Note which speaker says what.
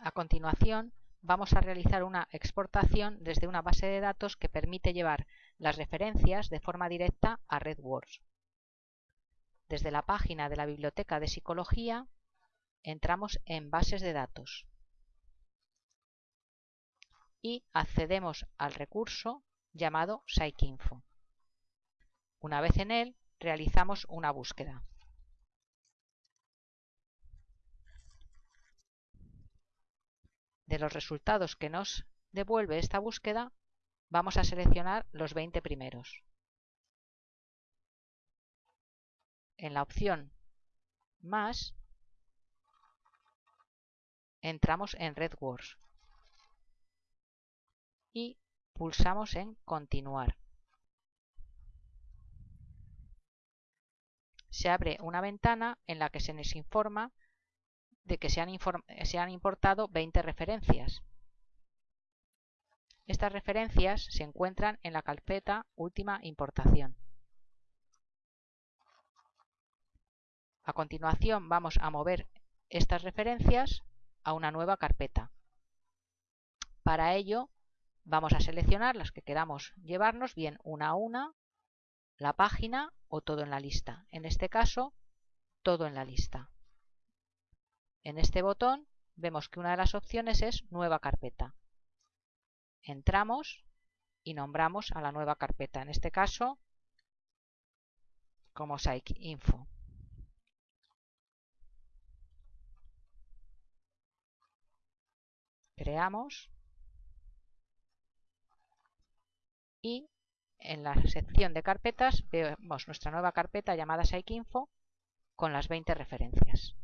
Speaker 1: A continuación, vamos a realizar una exportación desde una base de datos que permite llevar las referencias de forma directa a RedWords. Desde la página de la Biblioteca de Psicología, entramos en Bases de datos y accedemos al recurso llamado PsycInfo. Una vez en él, realizamos una búsqueda. De los resultados que nos devuelve esta búsqueda, vamos a seleccionar los 20 primeros. En la opción Más, entramos en RedWords y pulsamos en Continuar. Se abre una ventana en la que se nos informa de que se han, se han importado 20 referencias. Estas referencias se encuentran en la carpeta Última importación. A continuación vamos a mover estas referencias a una nueva carpeta. Para ello vamos a seleccionar las que queramos llevarnos, bien una a una, la página o todo en la lista. En este caso, todo en la lista. En este botón vemos que una de las opciones es Nueva carpeta. Entramos y nombramos a la nueva carpeta, en este caso como PsycInfo. Creamos y en la sección de carpetas vemos nuestra nueva carpeta llamada PsycInfo con las 20 referencias.